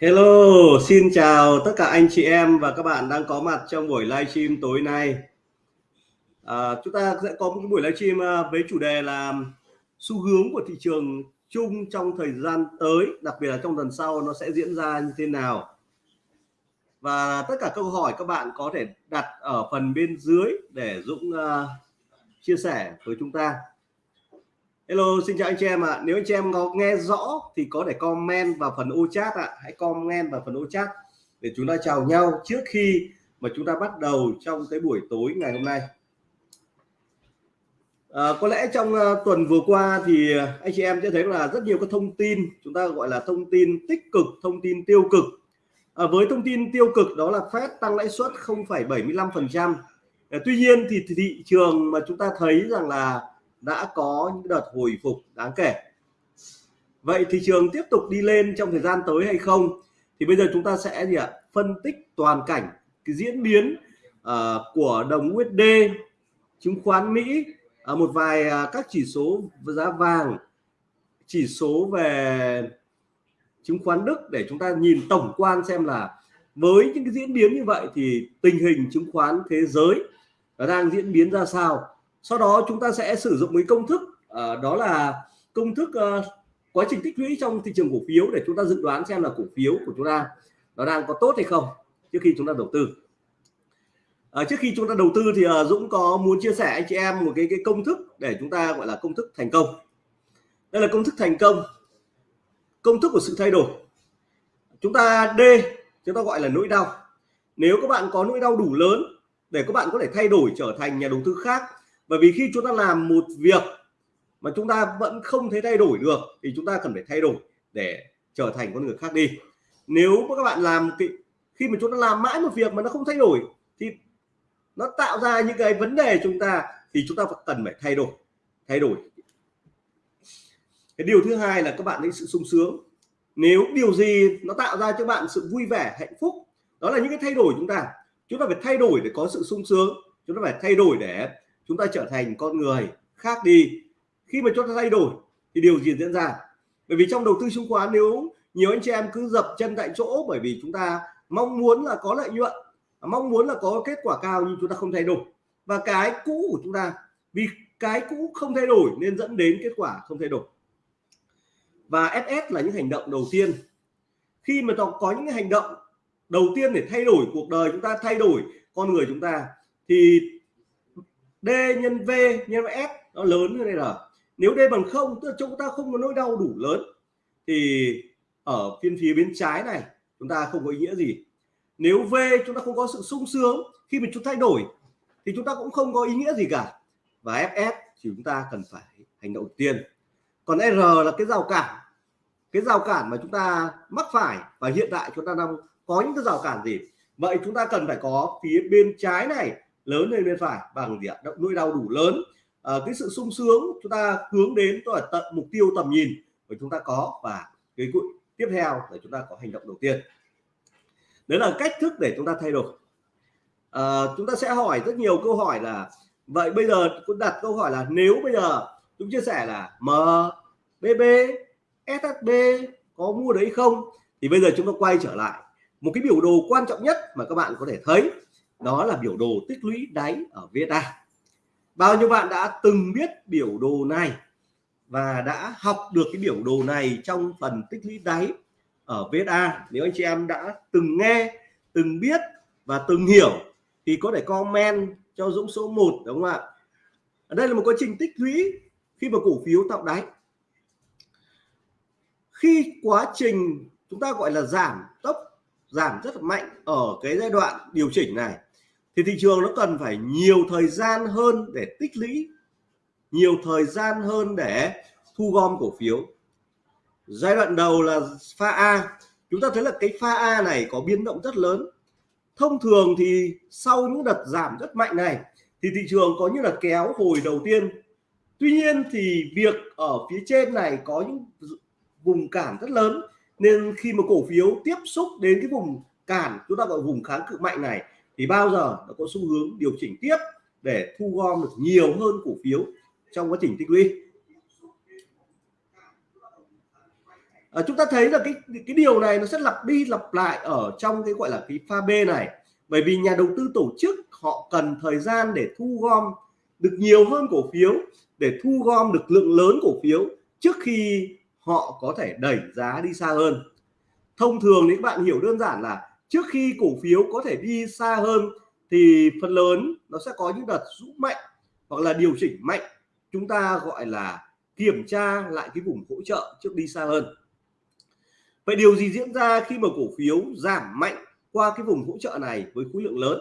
Hello, xin chào tất cả anh chị em và các bạn đang có mặt trong buổi livestream tối nay. À, chúng ta sẽ có một buổi livestream à, với chủ đề là xu hướng của thị trường chung trong thời gian tới, đặc biệt là trong tuần sau nó sẽ diễn ra như thế nào. Và tất cả câu hỏi các bạn có thể đặt ở phần bên dưới để Dũng uh, chia sẻ với chúng ta. Hello, xin chào anh chị em ạ. À. Nếu anh chị em có nghe rõ thì có thể comment vào phần ô chat ạ. À. Hãy comment vào phần ô chat để chúng ta chào nhau trước khi mà chúng ta bắt đầu trong cái buổi tối ngày hôm nay. À, có lẽ trong uh, tuần vừa qua thì anh chị em sẽ thấy là rất nhiều các thông tin chúng ta gọi là thông tin tích cực, thông tin tiêu cực. À, với thông tin tiêu cực đó là Fed tăng lãi suất 0,75%. À, tuy nhiên thì thị trường mà chúng ta thấy rằng là đã có những đợt hồi phục đáng kể. Vậy thị trường tiếp tục đi lên trong thời gian tới hay không? Thì bây giờ chúng ta sẽ gì ạ? Phân tích toàn cảnh cái diễn biến uh, của đồng USD chứng khoán Mỹ uh, một vài uh, các chỉ số giá vàng chỉ số về chứng khoán Đức để chúng ta nhìn tổng quan xem là với những cái diễn biến như vậy thì tình hình chứng khoán thế giới nó đang diễn biến ra sao? Sau đó chúng ta sẽ sử dụng cái công thức uh, đó là công thức uh, quá trình tích lũy trong thị trường cổ phiếu để chúng ta dự đoán xem là cổ phiếu của chúng ta nó đang có tốt hay không trước khi chúng ta đầu tư. À, trước khi chúng ta đầu tư thì uh, Dũng có muốn chia sẻ anh chị em một cái cái công thức để chúng ta gọi là công thức thành công. Đây là công thức thành công công thức của sự thay đổi. Chúng ta D chúng ta gọi là nỗi đau. Nếu các bạn có nỗi đau đủ lớn để các bạn có thể thay đổi trở thành nhà đầu tư khác bởi vì khi chúng ta làm một việc mà chúng ta vẫn không thấy thay đổi được, thì chúng ta cần phải thay đổi để trở thành con người khác đi. Nếu các bạn làm khi mà chúng ta làm mãi một việc mà nó không thay đổi, thì nó tạo ra những cái vấn đề chúng ta, thì chúng ta cần phải thay đổi thay đổi. Cái điều thứ hai là các bạn thấy sự sung sướng. Nếu điều gì nó tạo ra cho bạn sự vui vẻ, hạnh phúc, đó là những cái thay đổi chúng ta. Chúng ta phải thay đổi để có sự sung sướng, chúng ta phải thay đổi để chúng ta trở thành con người khác đi. Khi mà chúng ta thay đổi thì điều gì diễn ra? Bởi vì trong đầu tư chứng khoán, nếu nhiều anh chị em cứ dập chân tại chỗ bởi vì chúng ta mong muốn là có lợi nhuận, mong muốn là có kết quả cao nhưng chúng ta không thay đổi. Và cái cũ của chúng ta, vì cái cũ không thay đổi nên dẫn đến kết quả không thay đổi. Và SS là những hành động đầu tiên. Khi mà có những hành động đầu tiên để thay đổi cuộc đời chúng ta, thay đổi con người chúng ta, thì D nhân V nhân S, nó lớn như đây là nếu D bằng không, tức là chúng ta không có nỗi đau đủ lớn, thì ở phiên phía bên trái này, chúng ta không có ý nghĩa gì. Nếu V chúng ta không có sự sung sướng, khi mà chúng thay đổi, thì chúng ta cũng không có ý nghĩa gì cả. Và FS thì chúng ta cần phải hành động tiên. Còn R là cái rào cản, cái rào cản mà chúng ta mắc phải và hiện tại chúng ta đang có những cái rào cản gì? Vậy chúng ta cần phải có phía bên trái này lớn lên bên phải bằng gì ạ? Động nỗi đau đủ lớn. À, cái sự sung sướng chúng ta hướng đến tức là tận mục tiêu tầm nhìn của chúng ta có và cái tiếp theo để chúng ta có hành động đầu tiên. Đấy là cách thức để chúng ta thay đổi. À, chúng ta sẽ hỏi rất nhiều câu hỏi là vậy bây giờ cũng đặt câu hỏi là nếu bây giờ chúng chia sẻ là MBB SHB có mua đấy không? Thì bây giờ chúng ta quay trở lại. Một cái biểu đồ quan trọng nhất mà các bạn có thể thấy đó là biểu đồ tích lũy đáy ở VSA bao nhiêu bạn đã từng biết biểu đồ này và đã học được cái biểu đồ này trong phần tích lũy đáy ở VSA nếu anh chị em đã từng nghe, từng biết và từng hiểu thì có thể comment cho Dũng số 1 đúng không ạ? Ở đây là một quá trình tích lũy khi mà cổ phiếu tạo đáy. Khi quá trình chúng ta gọi là giảm tốc, giảm rất là mạnh ở cái giai đoạn điều chỉnh này thì thị trường nó cần phải nhiều thời gian hơn để tích lũy, nhiều thời gian hơn để thu gom cổ phiếu. Giai đoạn đầu là pha A. Chúng ta thấy là cái pha A này có biến động rất lớn. Thông thường thì sau những đợt giảm rất mạnh này, thì thị trường có như là kéo hồi đầu tiên. Tuy nhiên thì việc ở phía trên này có những vùng cản rất lớn, nên khi mà cổ phiếu tiếp xúc đến cái vùng cản, chúng ta gọi vùng kháng cự mạnh này thì bao giờ nó có xu hướng điều chỉnh tiếp để thu gom được nhiều hơn cổ phiếu trong quá trình tích lũy? À, chúng ta thấy là cái cái điều này nó sẽ lặp đi lặp lại ở trong cái gọi là cái pha B này. Bởi vì nhà đầu tư tổ chức họ cần thời gian để thu gom được nhiều hơn cổ phiếu để thu gom được lượng lớn cổ phiếu trước khi họ có thể đẩy giá đi xa hơn. Thông thường thì các bạn hiểu đơn giản là trước khi cổ phiếu có thể đi xa hơn thì phần lớn nó sẽ có những đợt rũ mạnh hoặc là điều chỉnh mạnh. Chúng ta gọi là kiểm tra lại cái vùng hỗ trợ trước đi xa hơn. Vậy điều gì diễn ra khi mà cổ phiếu giảm mạnh qua cái vùng hỗ trợ này với khối lượng lớn?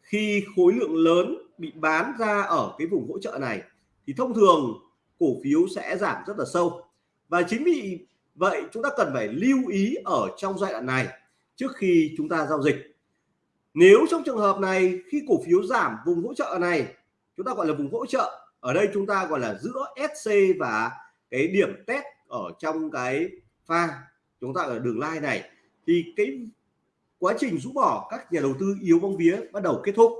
Khi khối lượng lớn bị bán ra ở cái vùng hỗ trợ này thì thông thường cổ phiếu sẽ giảm rất là sâu. Và chính vì vậy chúng ta cần phải lưu ý ở trong giai đoạn này trước khi chúng ta giao dịch nếu trong trường hợp này khi cổ phiếu giảm vùng hỗ trợ này chúng ta gọi là vùng hỗ trợ ở đây chúng ta gọi là giữa SC và cái điểm test ở trong cái pha chúng ta ở đường line này thì cái quá trình rũ bỏ các nhà đầu tư yếu bóng vía bắt đầu kết thúc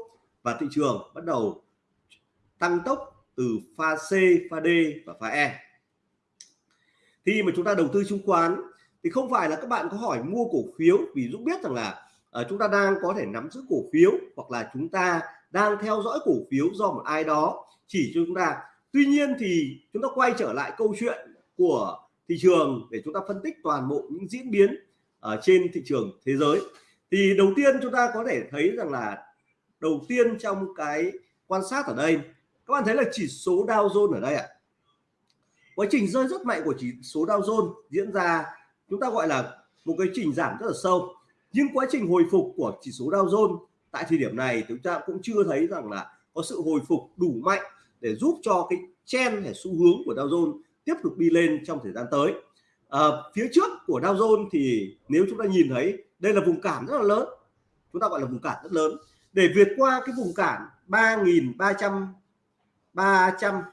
và thị trường bắt đầu tăng tốc từ pha C, pha D và pha E. Khi mà chúng ta đầu tư chứng khoán thì không phải là các bạn có hỏi mua cổ phiếu vì Dũng biết rằng là uh, chúng ta đang có thể nắm giữ cổ phiếu hoặc là chúng ta đang theo dõi cổ phiếu do một ai đó chỉ cho chúng ta. Tuy nhiên thì chúng ta quay trở lại câu chuyện của thị trường để chúng ta phân tích toàn bộ những diễn biến ở trên thị trường thế giới thì đầu tiên chúng ta có thể thấy rằng là đầu tiên trong cái quan sát ở đây các bạn thấy là chỉ số Dow Jones ở đây ạ à quá trình rơi rất mạnh của chỉ số Dow Jones diễn ra chúng ta gọi là một cái trình giảm rất là sâu. Nhưng quá trình hồi phục của chỉ số Dow Jones tại thời điểm này chúng ta cũng chưa thấy rằng là có sự hồi phục đủ mạnh để giúp cho cái trend hay xu hướng của Dow Jones tiếp tục đi lên trong thời gian tới. À, phía trước của Dow Jones thì nếu chúng ta nhìn thấy đây là vùng cản rất là lớn. Chúng ta gọi là vùng cản rất lớn. Để vượt qua cái vùng cản 3.300 300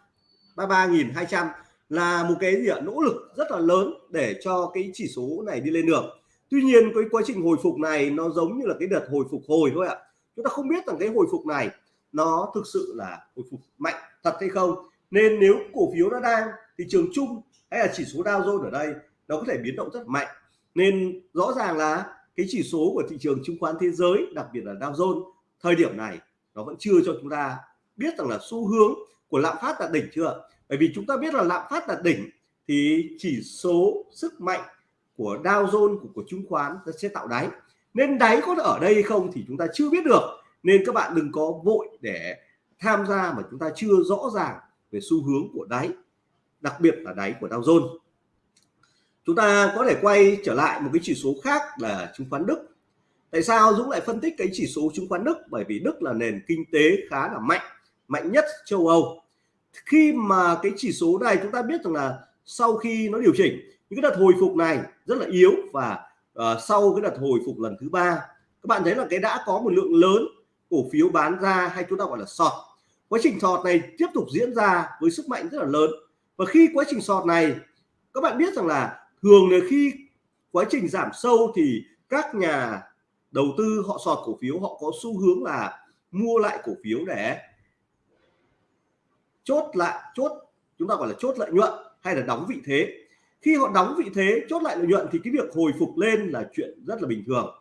33.200 là một cái gì ạ? Nỗ lực rất là lớn để cho cái chỉ số này đi lên được. Tuy nhiên, cái quá trình hồi phục này nó giống như là cái đợt hồi phục hồi thôi ạ. Chúng ta không biết rằng cái hồi phục này nó thực sự là hồi phục mạnh thật hay không. Nên nếu cổ phiếu nó đang, thị trường chung hay là chỉ số Dow Jones ở đây nó có thể biến động rất mạnh. Nên rõ ràng là cái chỉ số của thị trường chứng khoán thế giới, đặc biệt là Dow Jones, thời điểm này nó vẫn chưa cho chúng ta biết rằng là xu hướng của lạm phát đạt đỉnh chưa bởi vì chúng ta biết là lạm phát là đỉnh thì chỉ số sức mạnh của Dow Jones của, của chứng khoán nó sẽ tạo đáy. Nên đáy có ở đây không thì chúng ta chưa biết được. Nên các bạn đừng có vội để tham gia mà chúng ta chưa rõ ràng về xu hướng của đáy đặc biệt là đáy của Dow Jones. Chúng ta có thể quay trở lại một cái chỉ số khác là chứng khoán Đức. Tại sao Dũng lại phân tích cái chỉ số chứng khoán Đức? Bởi vì Đức là nền kinh tế khá là mạnh mạnh nhất châu Âu khi mà cái chỉ số này chúng ta biết rằng là sau khi nó điều chỉnh những cái đợt hồi phục này rất là yếu và uh, sau cái đợt hồi phục lần thứ ba các bạn thấy là cái đã có một lượng lớn cổ phiếu bán ra hay chúng ta gọi là sọt. Quá trình sọt này tiếp tục diễn ra với sức mạnh rất là lớn. Và khi quá trình sọt này các bạn biết rằng là thường là khi quá trình giảm sâu thì các nhà đầu tư họ sọt cổ phiếu họ có xu hướng là mua lại cổ phiếu để chốt lại, chốt, chúng ta gọi là chốt lợi nhuận hay là đóng vị thế. Khi họ đóng vị thế, chốt lại lợi nhuận thì cái việc hồi phục lên là chuyện rất là bình thường.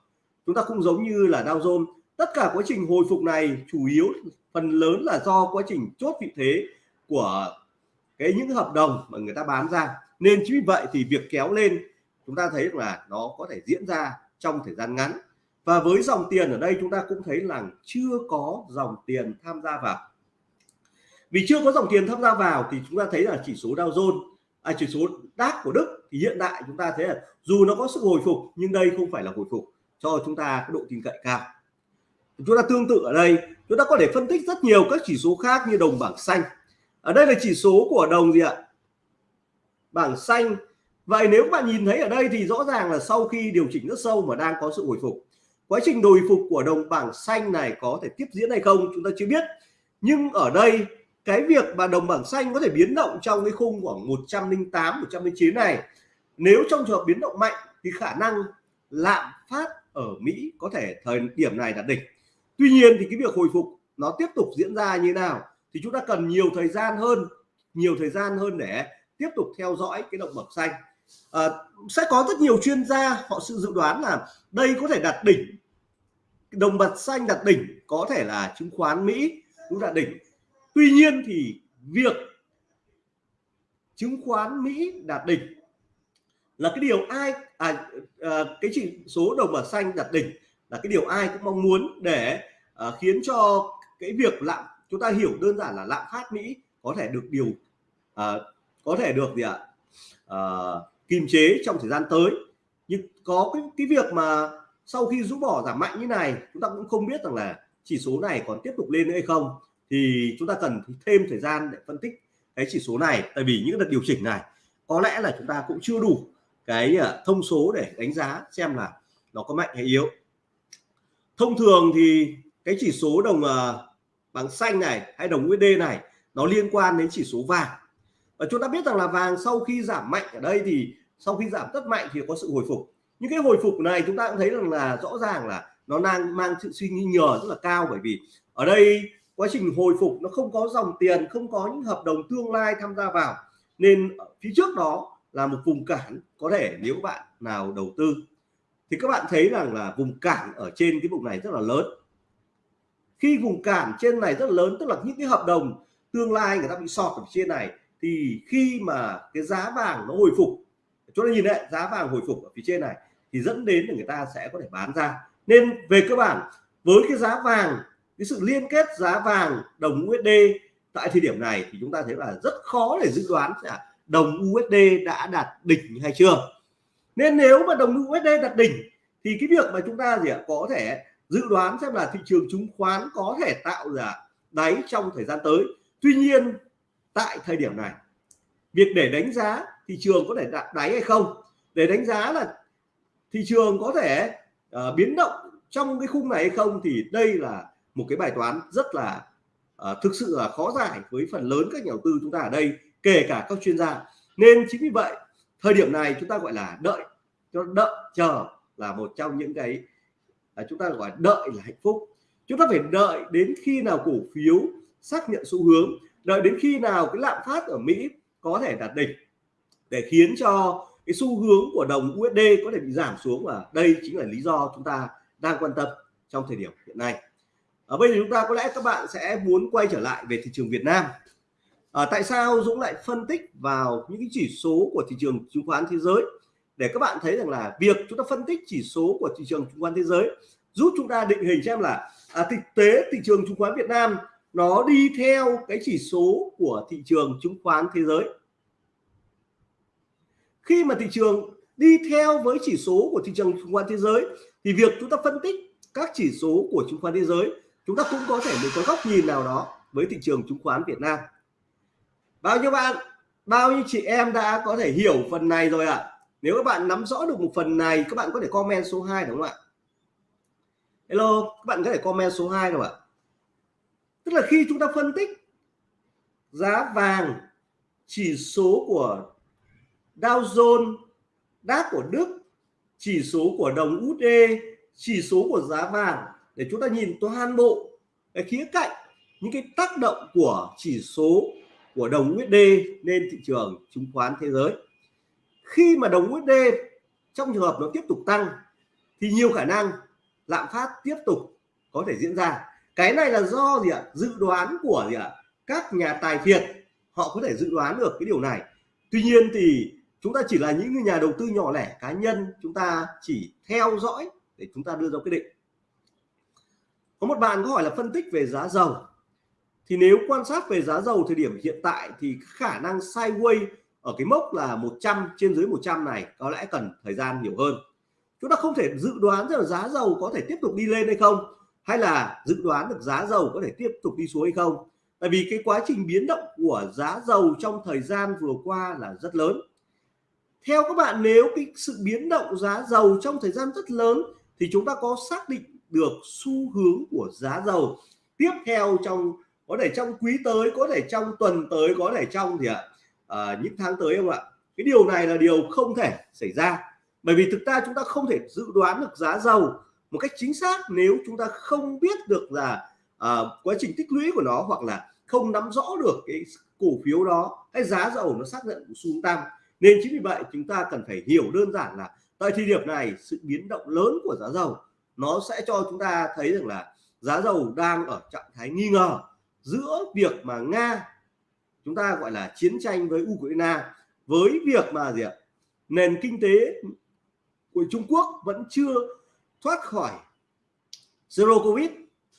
Chúng ta không giống như là Dow Jones, tất cả quá trình hồi phục này chủ yếu, phần lớn là do quá trình chốt vị thế của cái những hợp đồng mà người ta bán ra. Nên chính vì vậy thì việc kéo lên, chúng ta thấy là nó có thể diễn ra trong thời gian ngắn. Và với dòng tiền ở đây chúng ta cũng thấy là chưa có dòng tiền tham gia vào vì chưa có dòng tiền tham gia vào thì chúng ta thấy là chỉ số Dow Jones à, chỉ số DAX của Đức thì hiện tại chúng ta thấy là dù nó có sự hồi phục nhưng đây không phải là hồi phục cho chúng ta cái độ tin cậy cao. Chúng ta tương tự ở đây chúng ta có thể phân tích rất nhiều các chỉ số khác như đồng bảng xanh. Ở đây là chỉ số của đồng gì ạ? Bảng xanh. Vậy nếu các bạn nhìn thấy ở đây thì rõ ràng là sau khi điều chỉnh rất sâu mà đang có sự hồi phục. Quá trình hồi phục của đồng bảng xanh này có thể tiếp diễn hay không chúng ta chưa biết. Nhưng ở đây cái việc mà đồng bảng xanh có thể biến động trong cái khung khoảng 108 109 này nếu trong trường hợp biến động mạnh thì khả năng lạm phát ở Mỹ có thể thời điểm này đạt đỉnh. Tuy nhiên thì cái việc hồi phục nó tiếp tục diễn ra như nào thì chúng ta cần nhiều thời gian hơn nhiều thời gian hơn để tiếp tục theo dõi cái động bậc xanh. À, sẽ có rất nhiều chuyên gia họ sự dự đoán là đây có thể đạt đỉnh đồng bạc xanh đạt đỉnh có thể là chứng khoán Mỹ cũng đạt đỉnh tuy nhiên thì việc chứng khoán Mỹ đạt đỉnh là cái điều ai à, à cái chỉ số đồng bạc xanh đạt đỉnh là cái điều ai cũng mong muốn để à, khiến cho cái việc lạm chúng ta hiểu đơn giản là lạm phát Mỹ có thể được điều à, có thể được gì ạ? À, kiềm chế trong thời gian tới. Nhưng có cái cái việc mà sau khi rũ bỏ giảm mạnh như này chúng ta cũng không biết rằng là chỉ số này còn tiếp tục lên nữa hay không thì chúng ta cần thêm thời gian để phân tích cái chỉ số này. Tại vì những đợt điều chỉnh này, có lẽ là chúng ta cũng chưa đủ cái ờ, thông số để đánh giá xem là nó có mạnh hay yếu. Thông thường thì cái chỉ số đồng ờ, bằng xanh này hay đồng USD này, nó liên quan đến chỉ số vàng. Và chúng ta biết rằng là vàng sau khi giảm mạnh ở đây thì sau khi giảm rất mạnh thì có sự hồi phục. Những cái hồi phục này chúng ta cũng thấy rằng là rõ ràng là nó đang mang sự suy nghĩ nhờ rất là cao bởi vì ở đây quá trình hồi phục nó không có dòng tiền, không có những hợp đồng tương lai tham gia vào. Nên phía trước đó là một vùng cản có thể nếu bạn nào đầu tư. Thì các bạn thấy rằng là vùng cản ở trên cái vùng này rất là lớn. Khi vùng cản trên này rất là lớn, tức là những cái hợp đồng tương lai người ta bị sọt ở trên này, thì khi mà cái giá vàng nó hồi phục chúng ta nhìn đấy giá vàng hồi phục ở phía trên này, thì dẫn đến là người ta sẽ có thể bán ra. Nên về cơ bản, với cái giá vàng cái sự liên kết giá vàng đồng USD tại thời điểm này thì chúng ta thấy là rất khó để dự đoán là đồng USD đã đạt đỉnh hay chưa. Nên nếu mà đồng USD đạt đỉnh thì cái việc mà chúng ta gì ạ có thể dự đoán xem là thị trường chứng khoán có thể tạo ra đáy trong thời gian tới. Tuy nhiên tại thời điểm này việc để đánh giá thị trường có thể đạt đáy hay không để đánh giá là thị trường có thể uh, biến động trong cái khung này hay không thì đây là một cái bài toán rất là uh, thực sự là khó giải với phần lớn các nhà đầu tư chúng ta ở đây kể cả các chuyên gia. Nên chính vì vậy thời điểm này chúng ta gọi là đợi cho đợi chờ là một trong những cái à, chúng ta gọi đợi là hạnh phúc. Chúng ta phải đợi đến khi nào cổ phiếu xác nhận xu hướng đợi đến khi nào cái lạm phát ở Mỹ có thể đạt đỉnh để khiến cho cái xu hướng của đồng USD có thể bị giảm xuống. Và đây chính là lý do chúng ta đang quan tâm trong thời điểm hiện nay ở bây giờ chúng ta có lẽ các bạn sẽ muốn quay trở lại về thị trường Việt Nam. À, tại sao Dũng lại phân tích vào những cái chỉ số của thị trường chứng khoán thế giới? Để các bạn thấy rằng là việc chúng ta phân tích chỉ số của thị trường chứng khoán thế giới giúp chúng ta định hình xem là à, thực tế thị trường chứng khoán Việt Nam nó đi theo cái chỉ số của thị trường chứng khoán thế giới. Khi mà thị trường đi theo với chỉ số của thị trường chứng khoán thế giới thì việc chúng ta phân tích các chỉ số của chứng khoán thế giới chúng ta cũng có thể được có góc nhìn nào đó với thị trường chứng khoán Việt Nam. Bao nhiêu bạn, bao nhiêu chị em đã có thể hiểu phần này rồi ạ? À? nếu các bạn nắm rõ được một phần này, các bạn có thể comment số 2 đúng không ạ? Hello, các bạn có thể comment số 2 không ạ? Tức là khi chúng ta phân tích giá vàng, chỉ số của Dow Jones, đáp của Đức, chỉ số của đồng USD chỉ số của giá vàng để chúng ta nhìn toàn bộ cái khía cạnh, những cái tác động của chỉ số của đồng USD lên thị trường chứng khoán thế giới. Khi mà đồng USD trong trường hợp nó tiếp tục tăng, thì nhiều khả năng lạm phát tiếp tục có thể diễn ra. Cái này là do gì ạ? Dự đoán của gì ạ? Các nhà tài phiệt, họ có thể dự đoán được cái điều này. Tuy nhiên thì chúng ta chỉ là những nhà đầu tư nhỏ lẻ cá nhân, chúng ta chỉ theo dõi để chúng ta đưa ra quyết định có một bạn có hỏi là phân tích về giá dầu. Thì nếu quan sát về giá dầu thời điểm hiện tại thì khả năng sideways ở cái mốc là 100 trên dưới 100 này có lẽ cần thời gian nhiều hơn. Chúng ta không thể dự đoán rằng giá dầu có thể tiếp tục đi lên hay không, hay là dự đoán được giá dầu có thể tiếp tục đi xuống hay không. Tại vì cái quá trình biến động của giá dầu trong thời gian vừa qua là rất lớn. Theo các bạn, nếu cái sự biến động giá dầu trong thời gian rất lớn thì chúng ta có xác định được xu hướng của giá dầu tiếp theo trong có thể trong quý tới có thể trong tuần tới có thể trong thì ạ? À, những tháng tới không ạ? Cái điều này là điều không thể xảy ra. Bởi vì thực ra chúng ta không thể dự đoán được giá dầu một cách chính xác nếu chúng ta không biết được là à, quá trình tích lũy của nó hoặc là không nắm rõ được cái cổ phiếu đó hay giá dầu nó xác nhận của xu tăng. Nên chính vì vậy chúng ta cần phải hiểu đơn giản là tại thời điểm này sự biến động lớn của giá dầu nó sẽ cho chúng ta thấy rằng là giá dầu đang ở trạng thái nghi ngờ giữa việc mà nga, chúng ta gọi là chiến tranh với ukraine, với việc mà gì ạ, nền kinh tế của trung quốc vẫn chưa thoát khỏi zero covid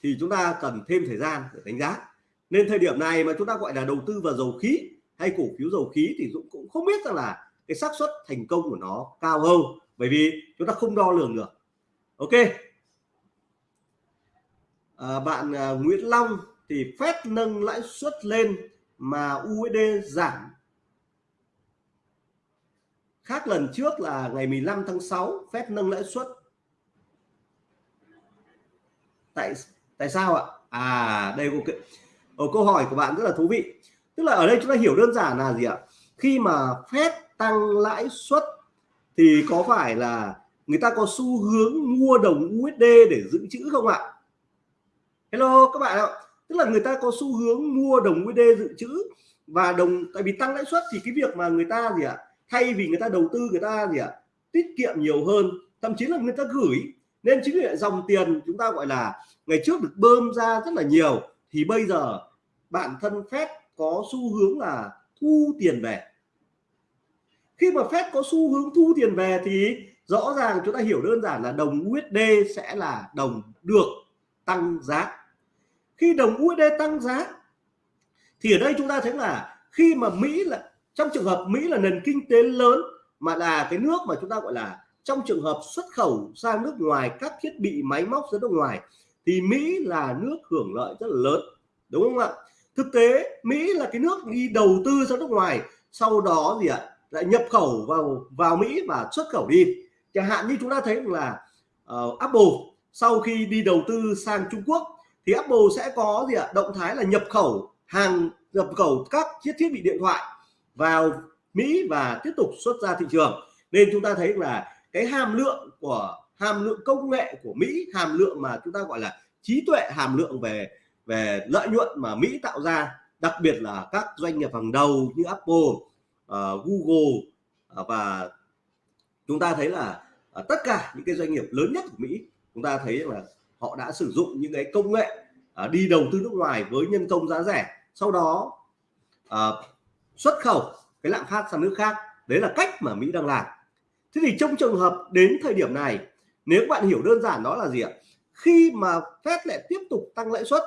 thì chúng ta cần thêm thời gian để đánh giá. Nên thời điểm này mà chúng ta gọi là đầu tư vào dầu khí hay cổ phiếu dầu khí thì Dũng cũng không biết rằng là cái xác suất thành công của nó cao hơn, bởi vì chúng ta không đo lường được. Ok à, bạn à, Nguyễn Long thì phép nâng lãi suất lên mà USD giảm. Khác lần trước là ngày 15 tháng 6 phép nâng lãi suất. Tại tại sao ạ? À đây ok ở ờ, câu hỏi của bạn rất là thú vị. Tức là ở đây chúng ta hiểu đơn giản là gì ạ? Khi mà phép tăng lãi suất thì có phải là người ta có xu hướng mua đồng USD để dự trữ không ạ? Hello các bạn ạ. Tức là người ta có xu hướng mua đồng USD dự trữ và đồng, tại vì tăng lãi suất thì cái việc mà người ta gì ạ, thay vì người ta đầu tư, người ta gì ạ, tiết kiệm nhiều hơn, thậm chí là người ta gửi. Nên chính vì vậy dòng tiền chúng ta gọi là ngày trước được bơm ra rất là nhiều, thì bây giờ bản thân phép có xu hướng là thu tiền về. Khi mà phép có xu hướng thu tiền về thì rõ ràng chúng ta hiểu đơn giản là đồng USD sẽ là đồng được tăng giá khi đồng USD tăng giá thì ở đây chúng ta thấy là khi mà Mỹ là trong trường hợp Mỹ là nền kinh tế lớn mà là cái nước mà chúng ta gọi là trong trường hợp xuất khẩu sang nước ngoài các thiết bị máy móc ra nước ngoài thì Mỹ là nước hưởng lợi rất là lớn đúng không ạ? Thực tế Mỹ là cái nước đi đầu tư ra nước ngoài sau đó gì ạ? Lại nhập khẩu vào vào Mỹ và xuất khẩu đi. Chẳng hạn như chúng ta thấy là uh, Apple sau khi đi đầu tư sang Trung Quốc thì Apple sẽ có gì ạ? Động thái là nhập khẩu hàng nhập khẩu các chiếc thiết bị điện thoại vào Mỹ và tiếp tục xuất ra thị trường. Nên chúng ta thấy là cái hàm lượng của hàm lượng công nghệ của Mỹ hàm lượng mà chúng ta gọi là trí tuệ hàm lượng về về lợi nhuận mà Mỹ tạo ra đặc biệt là các doanh nghiệp hàng đầu như Apple, uh, Google uh, và chúng ta thấy là uh, tất cả những cái doanh nghiệp lớn nhất của Mỹ chúng ta thấy là họ đã sử dụng những cái công nghệ à, đi đầu tư nước ngoài với nhân công giá rẻ. Sau đó à, xuất khẩu cái lạm phát sang nước khác. Đấy là cách mà Mỹ đang làm. Thế thì trong trường hợp đến thời điểm này nếu bạn hiểu đơn giản đó là gì ạ? Khi mà Fed lại tiếp tục tăng lãi suất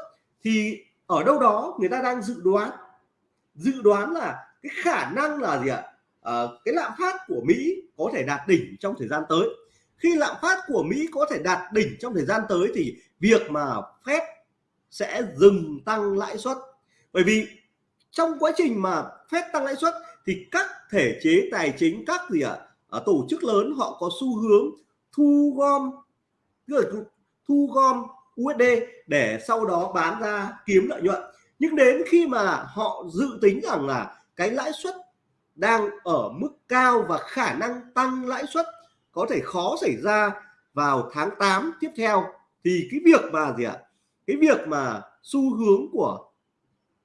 thì ở đâu đó người ta đang dự đoán dự đoán là cái khả năng là gì ạ? À, cái lạm phát của Mỹ có thể đạt đỉnh trong thời gian tới khi lạm phát của Mỹ có thể đạt đỉnh trong thời gian tới thì việc mà Fed sẽ dừng tăng lãi suất. Bởi vì trong quá trình mà Fed tăng lãi suất thì các thể chế tài chính các gì ạ à, tổ chức lớn họ có xu hướng thu gom thu gom USD để sau đó bán ra kiếm lợi nhuận. Nhưng đến khi mà họ dự tính rằng là cái lãi suất đang ở mức cao và khả năng tăng lãi suất có thể khó xảy ra vào tháng 8 tiếp theo. Thì cái việc mà gì ạ? Cái việc mà xu hướng của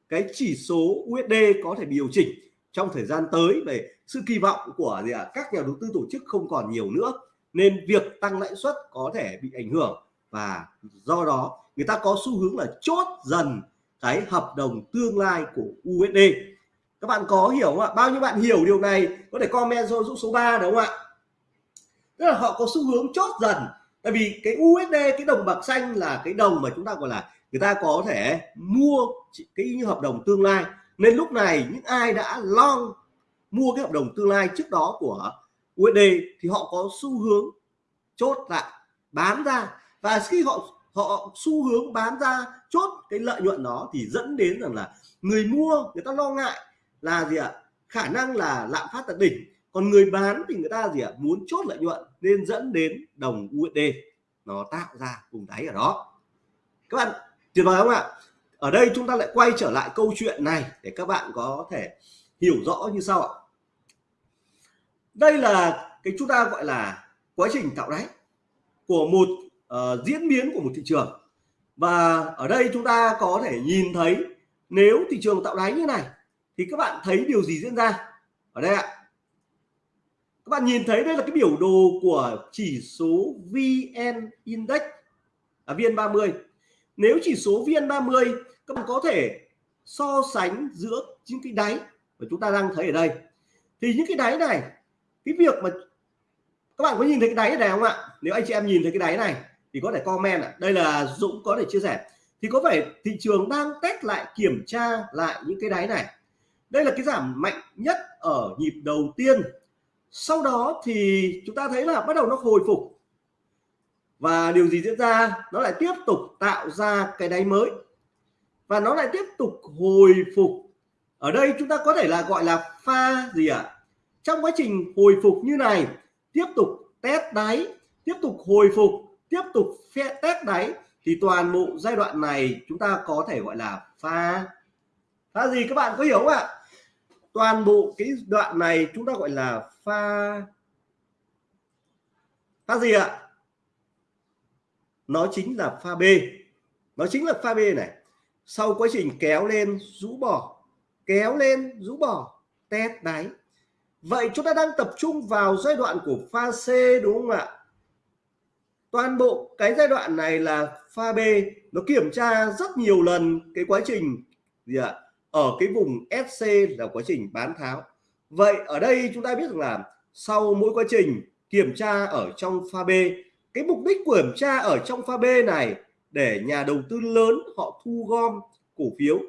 cái chỉ số USD có thể điều chỉnh trong thời gian tới về sự kỳ vọng của gì ạ? Các nhà đầu tư tổ chức không còn nhiều nữa, nên việc tăng lãi suất có thể bị ảnh hưởng. Và do đó, người ta có xu hướng là chốt dần cái hợp đồng tương lai của USD các bạn có hiểu không ạ? Bao nhiêu bạn hiểu điều này? Có thể comment cho Dũng số 3 đúng không ạ? Tức là họ có xu hướng chốt dần. Tại vì cái USD cái đồng bạc xanh là cái đồng mà chúng ta gọi là người ta có thể mua cái như hợp đồng tương lai. Nên lúc này những ai đã long mua cái hợp đồng tương lai trước đó của USD thì họ có xu hướng chốt lại, bán ra. Và khi họ họ xu hướng bán ra, chốt cái lợi nhuận đó thì dẫn đến rằng là người mua, người ta lo ngại là gì ạ? Khả năng là lạm phát tận đỉnh còn người bán thì người ta gì ạ? Muốn chốt lợi nhuận nên dẫn đến đồng USD nó tạo ra vùng đáy ở đó. Các bạn tuyệt vời không ạ? Ở đây chúng ta lại quay trở lại câu chuyện này để các bạn có thể hiểu rõ như sau ạ. Đây là cái chúng ta gọi là quá trình tạo đáy của một uh, diễn biến của một thị trường. Và ở đây chúng ta có thể nhìn thấy nếu thị trường tạo đáy như này thì các bạn thấy điều gì diễn ra? Ở đây ạ các bạn nhìn thấy đây là cái biểu đồ của chỉ số VN Index à, VN30 nếu chỉ số VN30 các bạn có thể so sánh giữa những cái đáy mà chúng ta đang thấy ở đây. Thì những cái đáy này cái việc mà các bạn có nhìn thấy cái đáy này không ạ? Nếu anh chị em nhìn thấy cái đáy này thì có thể comment ạ. Đây là Dũng có thể chia sẻ. Thì có phải thị trường đang test lại kiểm tra lại những cái đáy này. Đây là cái giảm mạnh nhất ở nhịp đầu tiên sau đó thì chúng ta thấy là bắt đầu nó hồi phục. Và điều gì diễn ra? Nó lại tiếp tục tạo ra cái đáy mới. Và nó lại tiếp tục hồi phục. Ở đây chúng ta có thể là gọi là pha gì ạ? À? trong quá trình hồi phục như này, tiếp tục test đáy, tiếp tục hồi phục, tiếp tục test đáy, thì toàn bộ giai đoạn này chúng ta có thể gọi là pha. Pha gì các bạn có hiểu không ạ? Toàn bộ cái đoạn này chúng ta gọi là pha pha gì ạ? Nó chính là pha B. Nó chính là pha B này. Sau quá trình kéo lên, rũ bỏ. Kéo lên, rũ bỏ. Test đáy vậy chúng ta đang tập trung vào giai đoạn của pha C, đúng không ạ? Toàn bộ cái giai đoạn này là pha B. Nó kiểm tra rất nhiều lần cái quá trình, gì ạ? Ở cái vùng SC là quá trình bán tháo. Vậy ở đây chúng ta biết rằng là sau mỗi quá trình kiểm tra ở trong pha B, cái mục đích của kiểm tra ở trong pha B này để nhà đầu tư lớn họ thu gom cổ phiếu.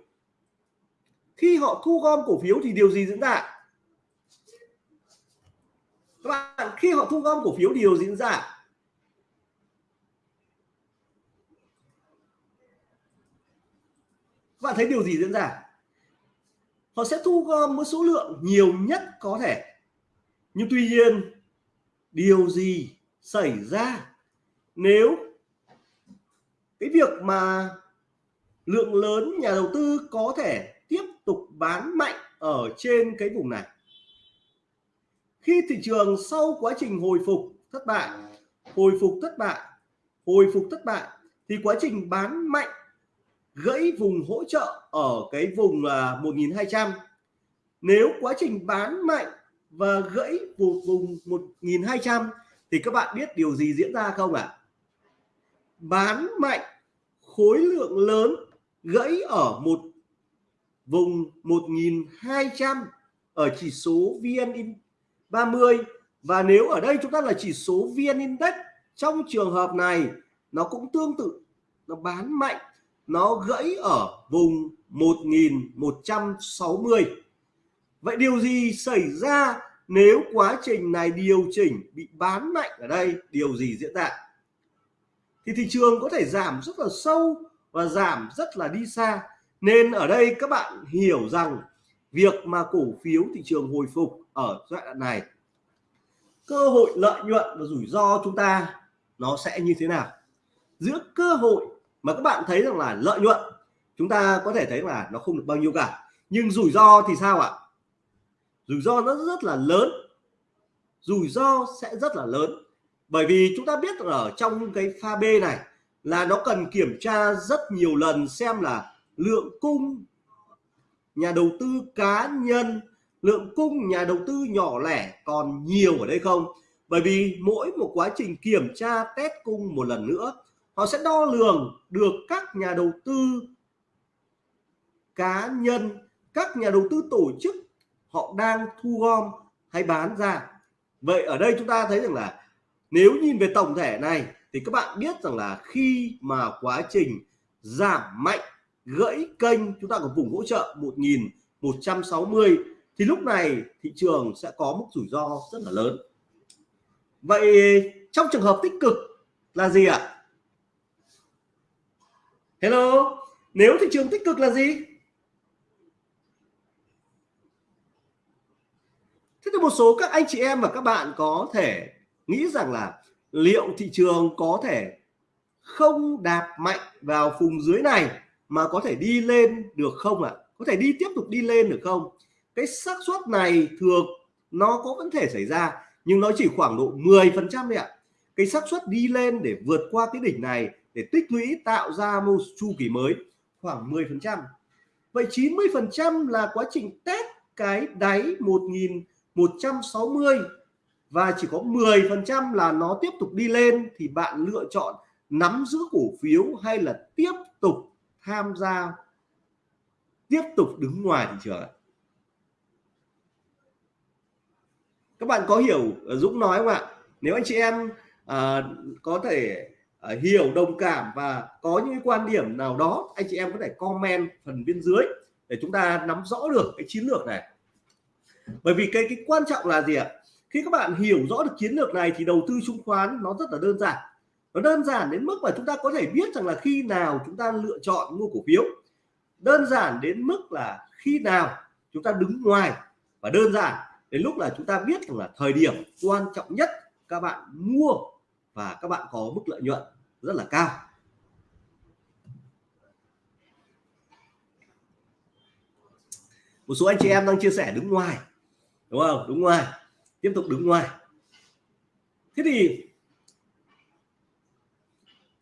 Khi họ thu gom cổ phiếu thì điều gì diễn ra? Các bạn, khi họ thu gom cổ phiếu điều gì diễn ra? Các bạn thấy điều gì diễn ra? Họ sẽ thu gom với số lượng nhiều nhất có thể. Nhưng tuy nhiên, điều gì xảy ra nếu cái việc mà lượng lớn nhà đầu tư có thể tiếp tục bán mạnh ở trên cái vùng này? Khi thị trường sau quá trình hồi phục thất bại, hồi phục thất bại, hồi phục thất bại, thì quá trình bán mạnh gãy vùng hỗ trợ ở cái vùng là 1200 nếu quá trình bán mạnh và gãy vùng vùng 1200 thì các bạn biết điều gì diễn ra không ạ? À? bán mạnh, khối lượng lớn gãy ở một vùng 1200 ở chỉ số VN 30 và nếu ở đây chúng ta là chỉ số VN Index, trong trường hợp này nó cũng tương tự, nó bán mạnh nó gãy ở vùng 1160 vậy điều gì xảy ra nếu quá trình này điều chỉnh bị bán mạnh ở đây? Điều gì diễn ra? Thì thị trường có thể giảm rất là sâu và giảm rất là đi xa. Nên ở đây các bạn hiểu rằng việc mà cổ phiếu thị trường hồi phục ở giai đoạn này, cơ hội lợi nhuận và rủi ro chúng ta nó sẽ như thế nào? Giữa cơ hội mà các bạn thấy rằng là lợi nhuận, chúng ta có thể thấy là nó không được bao nhiêu cả. Nhưng rủi ro thì sao ạ? Rủi ro nó rất là lớn. Rủi ro sẽ rất là lớn. Bởi vì chúng ta biết ở trong cái pha B này là nó cần kiểm tra rất nhiều lần xem là lượng cung nhà đầu tư cá nhân, lượng cung nhà đầu tư nhỏ lẻ còn nhiều ở đây không? Bởi vì mỗi một quá trình kiểm tra test cung một lần nữa họ sẽ đo lường được các nhà đầu tư cá nhân, các nhà đầu tư tổ chức họ đang thu gom hay bán ra. Vậy ở đây chúng ta thấy rằng là nếu nhìn về tổng thể này thì các bạn biết rằng là khi mà quá trình giảm mạnh, gãy kênh, chúng ta có vùng hỗ trợ 1160 thì lúc này thị trường sẽ có mức rủi ro rất là lớn. Vậy trong trường hợp tích cực là gì ạ? Hello? Nếu thị trường tích cực là gì? Thế thì một số các anh chị em và các bạn có thể nghĩ rằng là liệu thị trường có thể không đạp mạnh vào vùng dưới này mà có thể đi lên được không ạ? À? có thể đi tiếp tục đi lên được không? Cái xác suất này thường nó có vẫn thể xảy ra, nhưng nó chỉ khoảng độ 10 phần trăm ạ. Cái xác suất đi lên để vượt qua cái đỉnh này để tích lũy tạo ra một chu kỳ mới khoảng 10 phần trăm. Vậy 90 phần trăm là quá trình test cái đáy 1160 và chỉ có 10 phần trăm là nó tiếp tục đi lên thì bạn lựa chọn nắm giữ cổ phiếu hay là tiếp tục tham gia tiếp tục đứng ngoài thị trường các bạn có hiểu Dũng nói không ạ? Nếu anh chị em à, có thể Ờ, hiểu, đồng cảm và có những quan điểm nào đó, anh chị em có thể comment phần bên dưới để chúng ta nắm rõ được cái chiến lược này. Bởi vì cái cái quan trọng là gì ạ? Khi các bạn hiểu rõ được chiến lược này thì đầu tư chứng khoán nó rất là đơn giản. Nó đơn giản đến mức mà chúng ta có thể biết rằng là khi nào chúng ta lựa chọn mua cổ phiếu. Đơn giản đến mức là khi nào chúng ta đứng ngoài và đơn giản đến lúc là chúng ta biết rằng là thời điểm quan trọng nhất các bạn mua và các bạn có mức lợi nhuận rất là cao. Một số anh chị em đang chia sẻ đứng ngoài đúng không? Đứng ngoài tiếp tục đứng ngoài. Thế thì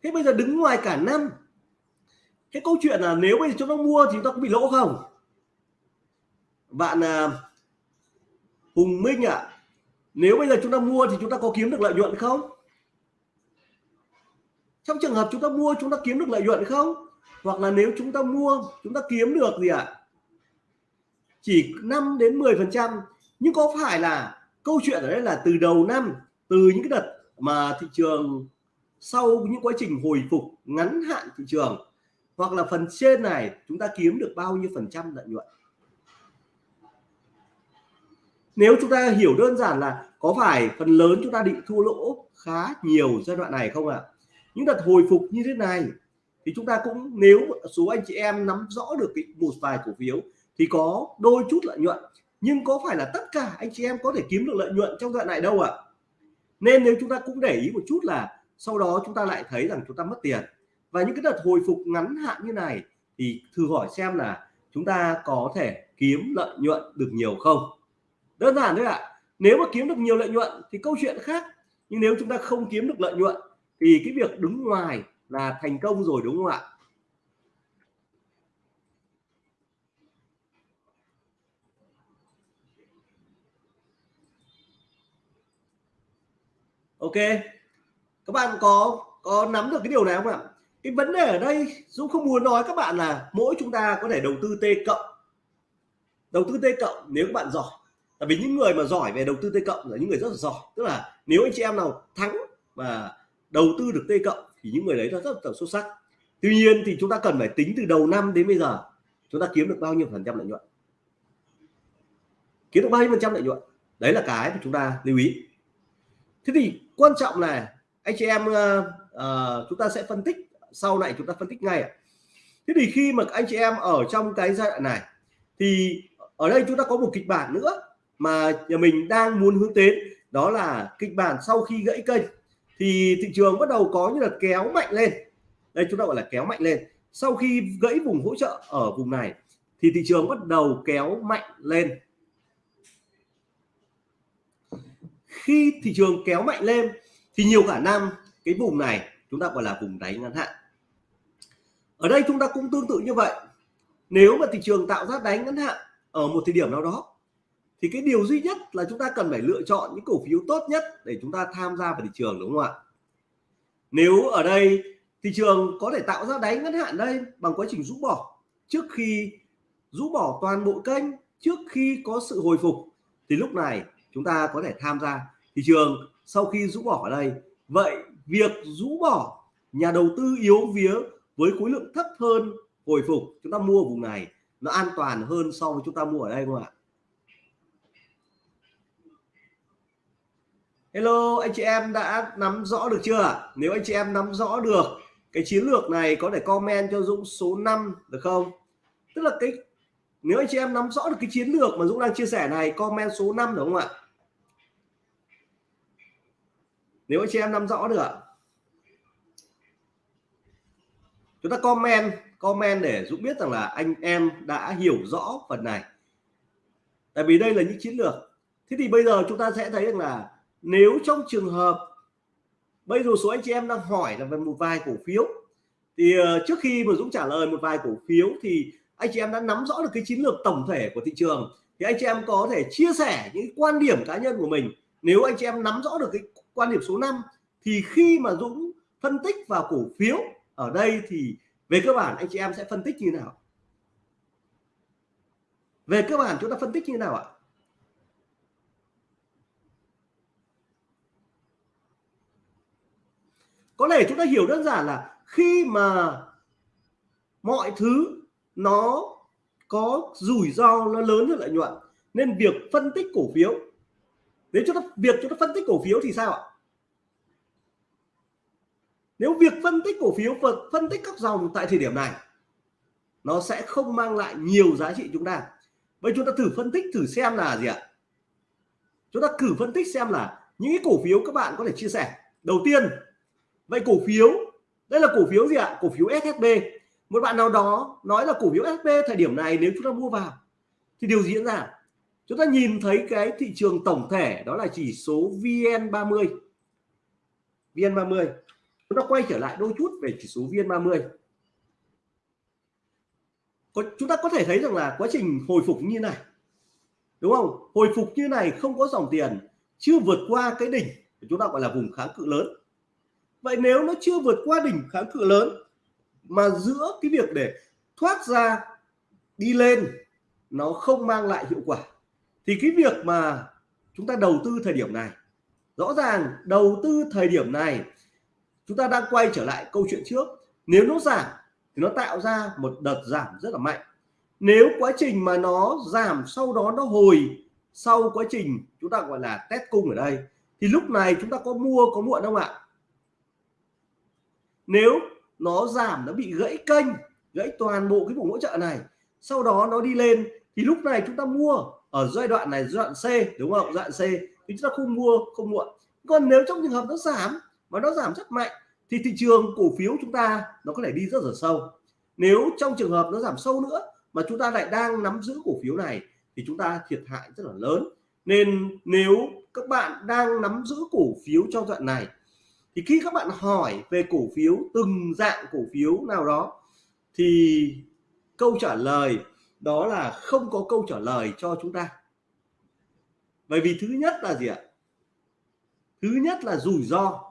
thế bây giờ đứng ngoài cả năm cái câu chuyện là nếu bây giờ chúng ta mua thì chúng ta có bị lỗ không? Bạn à, Hùng Minh ạ à, nếu bây giờ chúng ta mua thì chúng ta có kiếm được lợi nhuận không? Trong trường hợp chúng ta mua, chúng ta kiếm được lợi nhuận không hoặc là nếu chúng ta mua, chúng ta kiếm được gì ạ à? chỉ 5 đến 10 phần trăm nhưng có phải là câu chuyện ở đây là từ đầu năm, từ những cái đợt mà thị trường sau những quá trình hồi phục ngắn hạn thị trường, hoặc là phần trên này, chúng ta kiếm được bao nhiêu phần trăm lợi nhuận nếu chúng ta hiểu đơn giản là có phải phần lớn chúng ta định thua lỗ khá nhiều giai đoạn này không ạ à? Những đợt hồi phục như thế này thì chúng ta cũng, nếu số anh chị em nắm rõ được một vài cổ phiếu thì có đôi chút lợi nhuận nhưng có phải là tất cả anh chị em có thể kiếm được lợi nhuận trong đoạn này đâu ạ à? nên nếu chúng ta cũng để ý một chút là sau đó chúng ta lại thấy rằng chúng ta mất tiền và những cái đợt hồi phục ngắn hạn như này thì thử hỏi xem là chúng ta có thể kiếm lợi nhuận được nhiều không đơn giản thôi ạ à. nếu mà kiếm được nhiều lợi nhuận thì câu chuyện khác nhưng nếu chúng ta không kiếm được lợi nhuận thì cái việc đứng ngoài là thành công rồi đúng không ạ? Ok. Các bạn có có nắm được cái điều này không ạ? Cái vấn đề ở đây, Dũng không muốn nói các bạn là mỗi chúng ta có thể đầu tư T cộng. Đầu tư T cộng nếu các bạn giỏi. Tại vì những người mà giỏi về đầu tư T cộng là những người rất là giỏi. Tức là nếu anh chị em nào thắng và đầu tư được T cộng thì những người đấy là rất là xuất sắc. Tuy nhiên thì chúng ta cần phải tính từ đầu năm đến bây giờ chúng ta kiếm được bao nhiêu phần trăm lợi nhuận? Kiếm được bao nhiêu phần trăm lợi nhuận? Đấy là cái mà chúng ta lưu ý. Thế thì quan trọng là anh chị em uh, uh, chúng ta sẽ phân tích sau này chúng ta phân tích ngay thế thì khi mà anh chị em ở trong cái giai đoạn này thì ở đây chúng ta có một kịch bản nữa mà nhà mình đang muốn hướng đến đó là kịch bản sau khi gãy kênh thì thị trường bắt đầu có như là kéo mạnh lên. Đây, chúng ta gọi là kéo mạnh lên. Sau khi gãy vùng hỗ trợ ở vùng này, thì thị trường bắt đầu kéo mạnh lên. Khi thị trường kéo mạnh lên, thì nhiều khả năng cái vùng này, chúng ta gọi là vùng đáy ngắn hạn. Ở đây chúng ta cũng tương tự như vậy. Nếu mà thị trường tạo ra đáy ngắn hạn ở một thời điểm nào đó thì cái điều duy nhất là chúng ta cần phải lựa chọn những cổ phiếu tốt nhất để chúng ta tham gia vào thị trường, đúng không ạ? Nếu ở đây thị trường có thể tạo ra đáy ngắn hạn đây bằng quá trình rũ bỏ, trước khi rũ bỏ toàn bộ kênh, trước khi có sự hồi phục, thì lúc này chúng ta có thể tham gia thị trường sau khi rũ bỏ ở đây. Vậy việc rũ bỏ nhà đầu tư yếu vía với khối lượng thấp hơn hồi phục chúng ta mua vùng này, nó an toàn hơn so với chúng ta mua ở đây không ạ? Hello, anh chị em đã nắm rõ được chưa? Nếu anh chị em nắm rõ được, cái chiến lược này có thể comment cho Dũng số 5 được không? Tức là cái, nếu anh chị em nắm rõ được cái chiến lược mà Dũng đang chia sẻ này, comment số 5 đúng không ạ? Nếu anh chị em nắm rõ được ạ. Chúng ta comment comment để Dũng biết rằng là anh em đã hiểu rõ phần này. Tại vì đây là những chiến lược. Thế thì bây giờ chúng ta sẽ thấy rằng là nếu trong trường hợp, bây giờ số anh chị em đang hỏi là về một vài cổ phiếu, thì ờ, trước khi mà Dũng trả lời một vài cổ phiếu thì anh chị em đã nắm rõ được cái chiến lược tổng thể của thị trường. Thì anh chị em có thể chia sẻ những quan điểm cá nhân của mình. Nếu anh chị em nắm rõ được cái quan điểm số 5 thì khi mà Dũng phân tích vào cổ phiếu ở đây thì về cơ bản anh chị em sẽ phân tích như nào? Về cơ bản chúng ta phân tích như nào ạ? Có thể chúng ta hiểu đơn giản là khi mà mọi thứ nó có rủi ro nó lớn hơn lợi nhuận, nên việc phân tích cổ phiếu, nếu chúng ta, việc chúng ta phân tích cổ phiếu thì sao ạ? Nếu việc phân tích cổ phiếu và phân tích các dòng tại thời điểm này, nó sẽ không mang lại nhiều giá trị chúng ta. Vậy chúng ta thử phân tích, thử xem là gì ạ? Chúng ta thử phân tích xem là những cái cổ phiếu các bạn có thể chia sẻ. Đầu tiên vậy cổ phiếu đây là cổ phiếu gì ạ? Cổ phiếu SHB một bạn nào đó nói là cổ phiếu SHB thời điểm này nếu chúng ta mua vào thì điều gì diễn ra. Chúng ta nhìn thấy cái thị trường tổng thể đó là chỉ số VN30 VN30 chúng ta quay trở lại đôi chút về chỉ số VN30 có, chúng ta có thể thấy rằng là quá trình hồi phục như này đúng không? Hồi phục như này không có dòng tiền chưa vượt qua cái đỉnh chúng ta gọi là vùng kháng cự lớn vậy nếu nó chưa vượt qua đỉnh kháng cự lớn mà giữa cái việc để thoát ra, đi lên, nó không mang lại hiệu quả, thì cái việc mà chúng ta đầu tư thời điểm này, rõ ràng đầu tư thời điểm này, chúng ta đang quay trở lại câu chuyện trước. Nếu nó giảm thì nó tạo ra một đợt giảm rất là mạnh. Nếu quá trình mà nó giảm sau đó nó hồi sau quá trình chúng ta gọi là test cung ở đây, thì lúc này chúng ta có mua có muộn không ạ? Nếu nó giảm, nó bị gãy kênh, gãy toàn bộ cái vùng hỗ trợ này, sau đó nó đi lên, thì lúc này chúng ta mua ở giai đoạn này, giai đoạn C, đúng không? Giai đoạn C, thì chúng ta không mua, không muộn còn nếu trong trường hợp nó giảm, mà nó giảm rất mạnh, thì thị trường cổ phiếu chúng ta nó có thể đi rất là sâu. Nếu trong trường hợp nó giảm sâu nữa, mà chúng ta lại đang nắm giữ cổ phiếu này, thì chúng ta thiệt hại rất là lớn. Nên nếu các bạn đang nắm giữ cổ phiếu trong đoạn này thì khi các bạn hỏi về cổ phiếu, từng dạng cổ phiếu nào đó, thì câu trả lời đó là không có câu trả lời cho chúng ta. Bởi vì thứ nhất là gì ạ? Thứ nhất là rủi ro.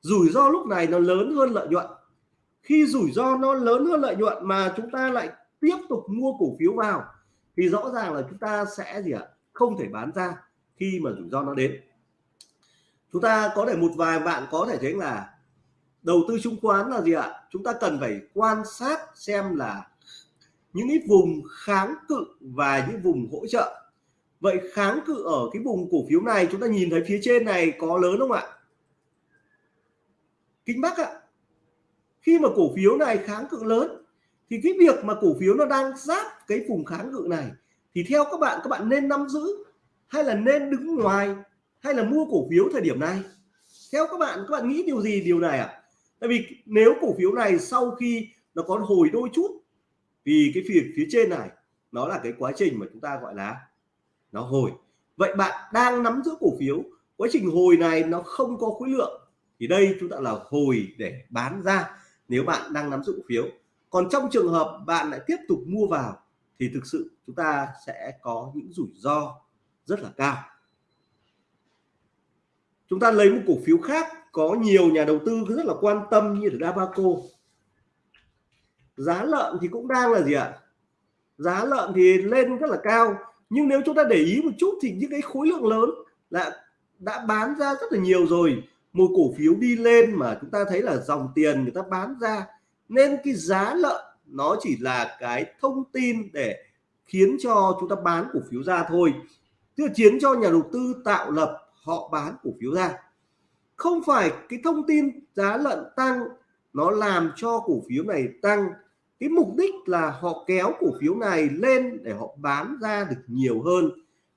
Rủi ro lúc này nó lớn hơn lợi nhuận. Khi rủi ro nó lớn hơn lợi nhuận mà chúng ta lại tiếp tục mua cổ phiếu vào, thì rõ ràng là chúng ta sẽ gì ạ? Không thể bán ra khi mà rủi ro nó đến chúng ta có thể một vài bạn có thể thấy là đầu tư chứng khoán là gì ạ? Chúng ta cần phải quan sát xem là những cái vùng kháng cự và những vùng hỗ trợ. Vậy kháng cự ở cái vùng cổ phiếu này, chúng ta nhìn thấy phía trên này có lớn không ạ? Kinh bắc ạ. Khi mà cổ phiếu này kháng cự lớn, thì cái việc mà cổ phiếu nó đang giáp cái vùng kháng cự này, thì theo các bạn các bạn nên nắm giữ hay là nên đứng ngoài hay là mua cổ phiếu thời điểm này? Theo các bạn các bạn nghĩ điều gì điều này ạ? À? tại vì nếu cổ phiếu này sau khi nó có hồi đôi chút vì cái phía phía trên này, nó là cái quá trình mà chúng ta gọi là nó hồi. Vậy bạn đang nắm giữ cổ phiếu, quá trình hồi này nó không có khối lượng, thì đây chúng ta là hồi để bán ra nếu bạn đang nắm giữ cổ phiếu. Còn trong trường hợp bạn lại tiếp tục mua vào, thì thực sự chúng ta sẽ có những rủi ro rất là cao chúng ta lấy một cổ phiếu khác, có nhiều nhà đầu tư rất là quan tâm như là Dabaco. Giá lợn thì cũng đang là gì ạ? Giá lợn thì lên rất là cao, nhưng nếu chúng ta để ý một chút thì những cái khối lượng lớn là đã bán ra rất là nhiều rồi. Một cổ phiếu đi lên mà chúng ta thấy là dòng tiền người ta bán ra, nên cái giá lợn nó chỉ là cái thông tin để khiến cho chúng ta bán cổ phiếu ra thôi. Tức là khiến cho nhà đầu tư tạo lập họ bán cổ phiếu ra. Không phải cái thông tin giá lợn tăng nó làm cho cổ phiếu này tăng. Cái mục đích là họ kéo cổ phiếu này lên để họ bán ra được nhiều hơn.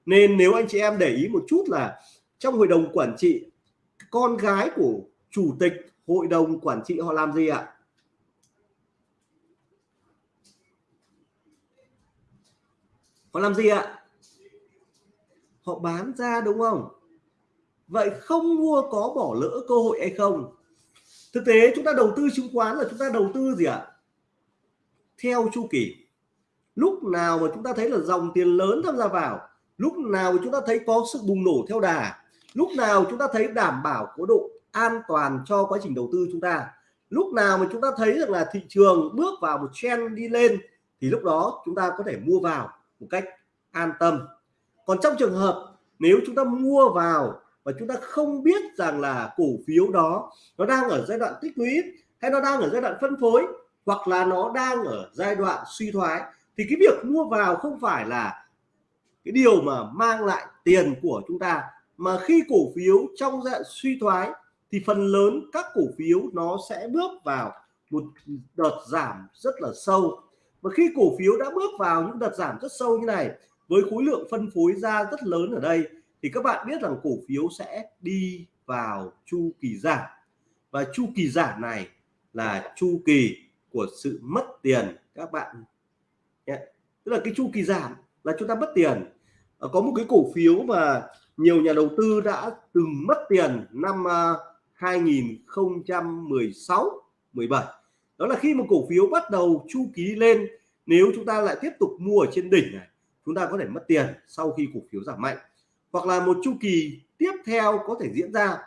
Nên nếu anh chị em để ý một chút là trong hội đồng quản trị, con gái của chủ tịch hội đồng quản trị họ làm gì ạ? Họ làm gì ạ? Họ bán ra đúng không? Vậy không mua có bỏ lỡ cơ hội hay không? Thực tế chúng ta đầu tư chứng khoán là chúng ta đầu tư gì ạ? Theo chu kỳ. Lúc nào mà chúng ta thấy là dòng tiền lớn tham gia vào, lúc nào mà chúng ta thấy có sự bùng nổ theo đà, lúc nào chúng ta thấy đảm bảo có độ an toàn cho quá trình đầu tư chúng ta, lúc nào mà chúng ta thấy rằng là thị trường bước vào một trend đi lên, thì lúc đó chúng ta có thể mua vào một cách an tâm. Còn trong trường hợp nếu chúng ta mua vào và chúng ta không biết rằng là cổ phiếu đó nó đang ở giai đoạn tích lũy hay nó đang ở giai đoạn phân phối hoặc là nó đang ở giai đoạn suy thoái, thì cái việc mua vào không phải là cái điều mà mang lại tiền của chúng ta, mà khi cổ phiếu trong giai đoạn suy thoái thì phần lớn các cổ phiếu nó sẽ bước vào một đợt giảm rất là sâu. Và khi cổ phiếu đã bước vào những đợt giảm rất sâu như này, với khối lượng phân phối ra rất lớn ở đây thì các bạn biết rằng cổ phiếu sẽ đi vào chu kỳ giảm. Và chu kỳ giảm này là chu kỳ của sự mất tiền, các bạn nhé. Tức là cái chu kỳ giảm là chúng ta mất tiền. Ờ, có một cái cổ phiếu mà nhiều nhà đầu tư đã từng mất tiền năm ờ, 2016 17 đó là khi một cổ phiếu bắt đầu chu kỳ lên, nếu chúng ta lại tiếp tục mua ở trên đỉnh này, chúng ta có thể mất tiền sau khi cổ phiếu giảm mạnh hoặc là một chu kỳ tiếp theo có thể diễn ra.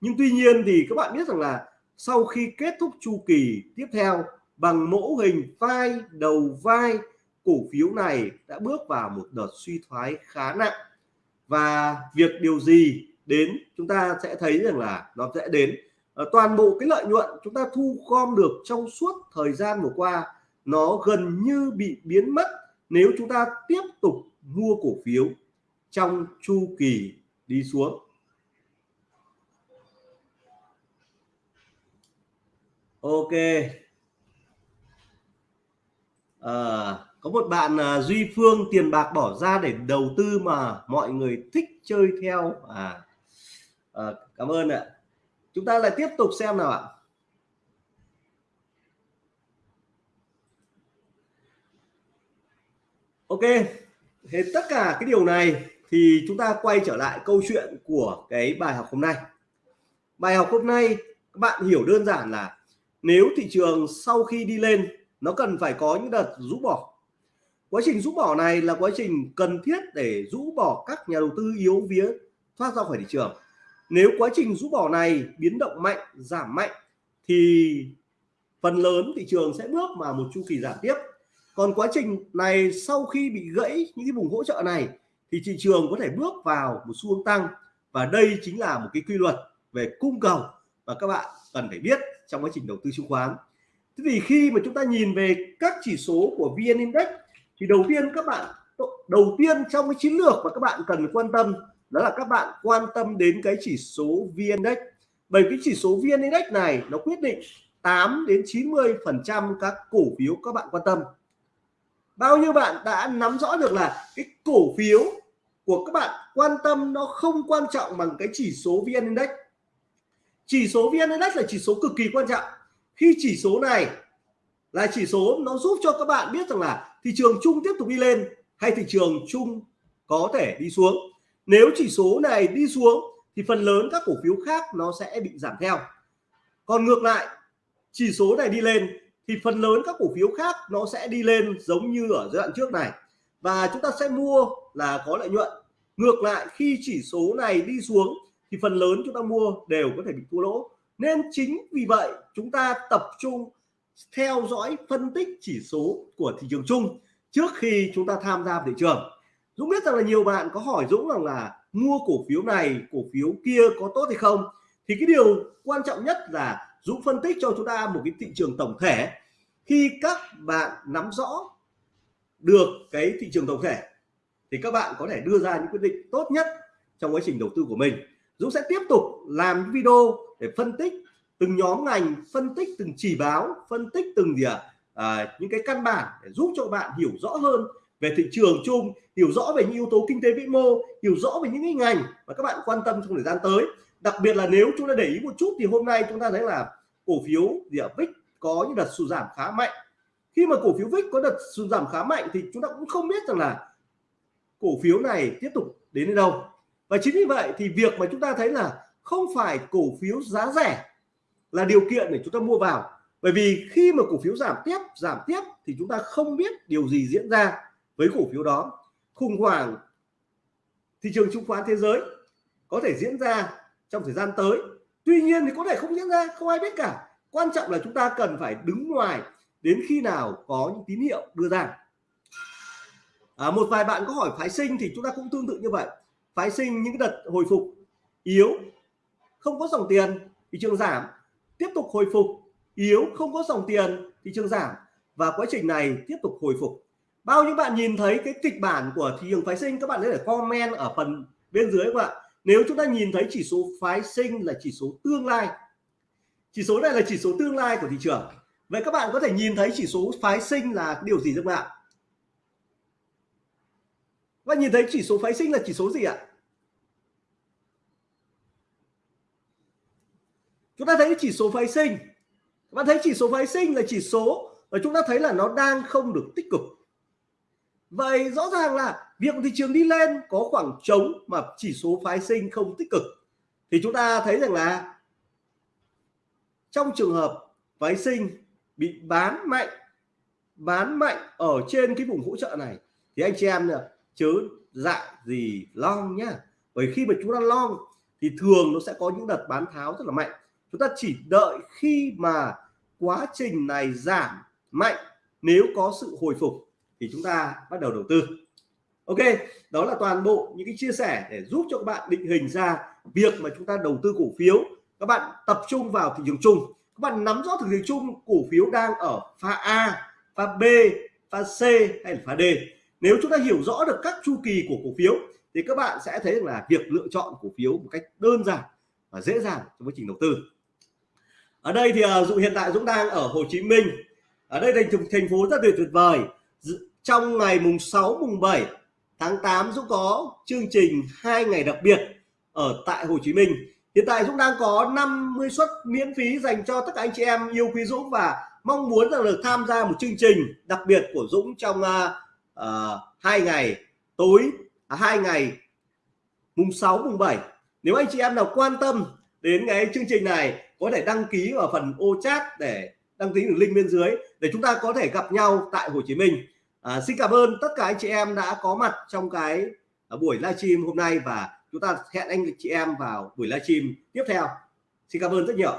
Nhưng tuy nhiên thì các bạn biết rằng là sau khi kết thúc chu kỳ tiếp theo, bằng mẫu hình vai đầu vai, cổ phiếu này đã bước vào một đợt suy thoái khá nặng. Và việc điều gì đến chúng ta sẽ thấy rằng là nó sẽ đến. Ờ, toàn bộ cái lợi nhuận chúng ta thu gom được trong suốt thời gian vừa qua, nó gần như bị biến mất nếu chúng ta tiếp tục mua cổ phiếu trong chu kỳ đi xuống. Ok. À, có một bạn uh, Duy Phương tiền bạc bỏ ra để đầu tư mà mọi người thích chơi theo. À, à cảm ơn ạ. Chúng ta lại tiếp tục xem nào ạ. Ok hết tất cả cái điều này thì chúng ta quay trở lại câu chuyện của cái bài học hôm nay. Bài học hôm nay, các bạn hiểu đơn giản là nếu thị trường sau khi đi lên, nó cần phải có những đợt rũ bỏ. Quá trình rũ bỏ này là quá trình cần thiết để rũ bỏ các nhà đầu tư yếu vía thoát ra khỏi thị trường. Nếu quá trình rũ bỏ này biến động mạnh, giảm mạnh, thì phần lớn thị trường sẽ bước vào một chu kỳ giảm tiếp. Còn quá trình này sau khi bị gãy những cái vùng hỗ trợ này thì thị trường có thể bước vào một xu hướng tăng. Và đây chính là một cái quy luật về cung cầu và các bạn cần phải biết trong quá trình đầu tư chứng khoán. Thế thì khi mà chúng ta nhìn về các chỉ số của VN Index, thì đầu tiên các bạn, đầu tiên trong cái chiến lược mà các bạn cần quan tâm, đó là các bạn quan tâm đến cái chỉ số VN Index. Bởi cái chỉ số VN Index này nó quyết định 8 đến 90 phần trăm các cổ phiếu các bạn quan tâm bao nhiêu bạn đã nắm rõ được là cái cổ phiếu của các bạn quan tâm nó không quan trọng bằng cái chỉ số VN Index? Chỉ số VN Index là chỉ số cực kỳ quan trọng. Khi chỉ số này là chỉ số nó giúp cho các bạn biết rằng là thị trường chung tiếp tục đi lên hay thị trường chung có thể đi xuống. Nếu chỉ số này đi xuống thì phần lớn các cổ phiếu khác nó sẽ bị giảm theo. Còn ngược lại, chỉ số này đi lên thì phần lớn các cổ phiếu khác nó sẽ đi lên giống như ở giai đoạn trước này. Và chúng ta sẽ mua là có lợi nhuận. Ngược lại, khi chỉ số này đi xuống, thì phần lớn chúng ta mua đều có thể bị thua lỗ. Nên chính vì vậy, chúng ta tập trung theo dõi phân tích chỉ số của thị trường chung trước khi chúng ta tham gia thị trường. Dũng biết rằng là nhiều bạn có hỏi Dũng rằng là mua cổ phiếu này, cổ phiếu kia có tốt hay không? Thì cái điều quan trọng nhất là Dũng phân tích cho chúng ta một cái thị trường tổng thể. Khi các bạn nắm rõ được cái thị trường tổng thể thì các bạn có thể đưa ra những quyết định tốt nhất trong quá trình đầu tư của mình. Dũng sẽ tiếp tục làm video để phân tích từng nhóm ngành phân tích từng chỉ báo phân tích từng gì à, à, những cái căn bản để giúp cho bạn hiểu rõ hơn về thị trường chung hiểu rõ về những yếu tố kinh tế vĩ mô hiểu rõ về những cái ngành mà các bạn quan tâm trong thời gian tới đặc biệt là nếu chúng ta để ý một chút thì hôm nay chúng ta thấy là cổ phiếu gì ở VIX có những đợt sụt giảm khá mạnh. Khi mà cổ phiếu VIX có đợt sụt giảm khá mạnh thì chúng ta cũng không biết rằng là cổ phiếu này tiếp tục đến đến đâu. Và chính vì vậy thì việc mà chúng ta thấy là không phải cổ phiếu giá rẻ là điều kiện để chúng ta mua vào. Bởi vì khi mà cổ phiếu giảm tiếp giảm tiếp thì chúng ta không biết điều gì diễn ra với cổ phiếu đó. Khủng hoảng thị trường chứng khoán thế giới có thể diễn ra trong thời gian tới. Tuy nhiên thì có thể không diễn ra không ai biết cả. Quan trọng là chúng ta cần phải đứng ngoài đến khi nào có những tín hiệu đưa ra. À, một vài bạn có hỏi phái sinh thì chúng ta cũng tương tự như vậy. Phái sinh những đợt hồi phục yếu không có dòng tiền thị trường giảm. Tiếp tục hồi phục yếu không có dòng tiền thị trường giảm. Và quá trình này tiếp tục hồi phục. Bao nhiêu bạn nhìn thấy cái kịch bản của thị trường phái sinh? Các bạn có thể comment ở phần bên dưới các bạn nếu chúng ta nhìn thấy chỉ số phái sinh là chỉ số tương lai chỉ số này là chỉ số tương lai của thị trường vậy các bạn có thể nhìn thấy chỉ số phái sinh là điều gì không ạ và nhìn thấy chỉ số phái sinh là chỉ số gì ạ chúng ta thấy chỉ số phái sinh các bạn thấy chỉ số phái sinh là chỉ số và chúng ta thấy là nó đang không được tích cực vậy rõ ràng là việc thị trường đi lên có khoảng trống mà chỉ số phái sinh không tích cực. Thì chúng ta thấy rằng là trong trường hợp phái sinh bị bán mạnh bán mạnh ở trên cái vùng hỗ trợ này, thì anh chị em chớ dại gì long nhá. Bởi khi mà chúng ta long, thì thường nó sẽ có những đợt bán tháo rất là mạnh. Chúng ta chỉ đợi khi mà quá trình này giảm mạnh, nếu có sự hồi phục thì chúng ta bắt đầu đầu tư. Ok, đó là toàn bộ những cái chia sẻ để giúp cho các bạn định hình ra việc mà chúng ta đầu tư cổ phiếu. Các bạn tập trung vào thị trường chung. Các bạn nắm rõ thị trường chung cổ phiếu đang ở pha A, pha B, pha C hay là pha D. Nếu chúng ta hiểu rõ được các chu kỳ của cổ phiếu, thì các bạn sẽ thấy là việc lựa chọn cổ phiếu một cách đơn giản và dễ dàng trong quá trình đầu tư. Ở đây thì à, dụ hiện tại Dũng đang ở Hồ Chí Minh. Ở đây thành thành phố rất tuyệt tuyệt vời trong ngày mùng 6 mùng 7 tháng 8 Dũng có chương trình hai ngày đặc biệt ở tại Hồ Chí Minh. Hiện tại Dũng đang có 50 suất miễn phí dành cho tất cả anh chị em yêu quý Dũng và mong muốn rằng được tham gia một chương trình đặc biệt của Dũng trong uh, uh, hai ngày tối à, hai ngày mùng 6 mùng 7 nếu anh chị em nào quan tâm đến cái chương trình này có thể đăng ký ở phần ô chat để đăng ký đường link bên dưới để chúng ta có thể gặp nhau tại Hồ Chí Minh à, xin cảm ơn tất cả anh chị em đã có mặt trong cái à, buổi livestream hôm nay và chúng ta hẹn anh chị em vào buổi livestream tiếp theo. Xin cảm ơn rất nhiều.